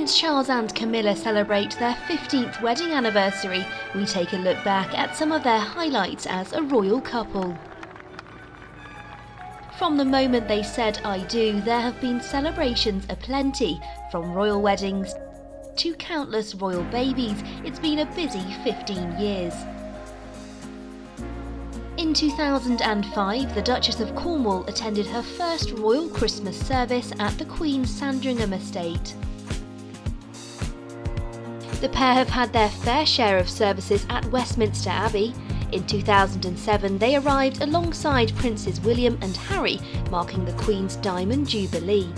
Prince Charles and Camilla celebrate their 15th wedding anniversary, we take a look back at some of their highlights as a royal couple. From the moment they said I do, there have been celebrations aplenty, from royal weddings to countless royal babies. It's been a busy 15 years. In 2005, the Duchess of Cornwall attended her first royal Christmas service at the Queen's Sandringham estate. The pair have had their fair share of services at Westminster Abbey. In 2007, they arrived alongside Princes William and Harry, marking the Queen's Diamond Jubilee.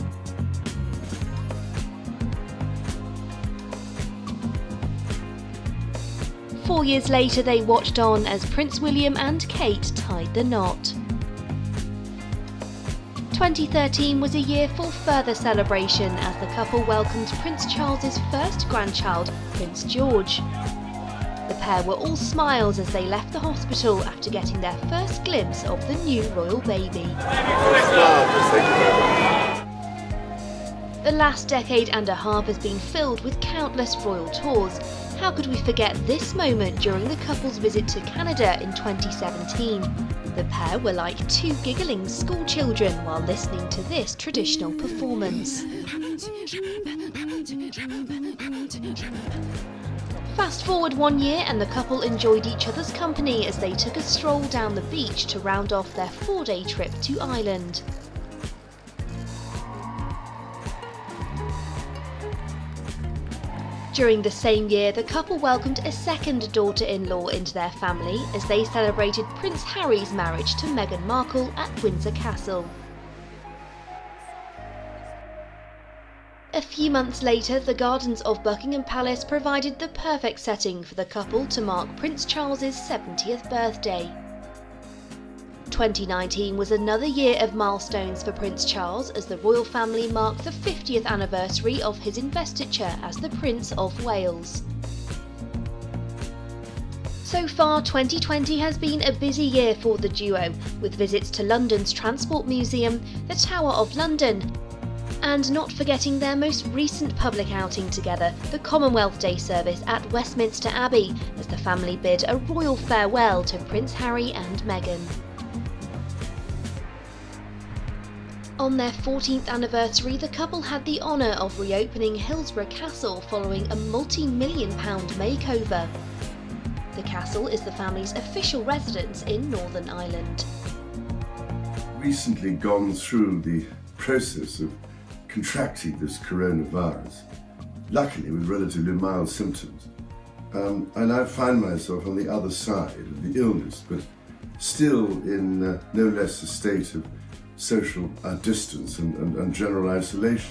Four years later, they watched on as Prince William and Kate tied the knot. 2013 was a year for further celebration as the couple welcomed Prince Charles's first grandchild, Prince George. The pair were all smiles as they left the hospital after getting their first glimpse of the new royal baby. The last decade and a half has been filled with countless royal tours. How could we forget this moment during the couple's visit to Canada in 2017? The pair were like two giggling schoolchildren while listening to this traditional performance. Fast forward one year and the couple enjoyed each other's company as they took a stroll down the beach to round off their four-day trip to Ireland. During the same year, the couple welcomed a second daughter-in-law into their family as they celebrated Prince Harry's marriage to Meghan Markle at Windsor Castle. A few months later, the gardens of Buckingham Palace provided the perfect setting for the couple to mark Prince Charles's 70th birthday. 2019 was another year of milestones for Prince Charles as the royal family marked the 50th anniversary of his investiture as the Prince of Wales. So far, 2020 has been a busy year for the duo, with visits to London's Transport Museum, the Tower of London, and not forgetting their most recent public outing together, the Commonwealth Day service at Westminster Abbey, as the family bid a royal farewell to Prince Harry and Meghan. On their 14th anniversary, the couple had the honour of reopening Hillsborough Castle following a multi-million pound makeover. The castle is the family's official residence in Northern Ireland. Recently gone through the process of contracting this coronavirus, luckily with relatively mild symptoms. Um, I now find myself on the other side of the illness, but still in uh, no less a state of social uh, distance and, and, and general isolation.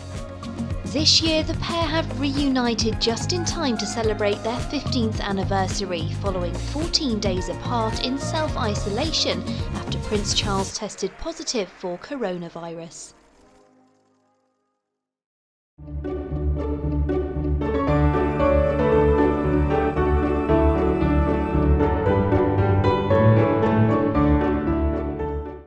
This year, the pair have reunited just in time to celebrate their 15th anniversary, following 14 days apart in self isolation after Prince Charles tested positive for coronavirus.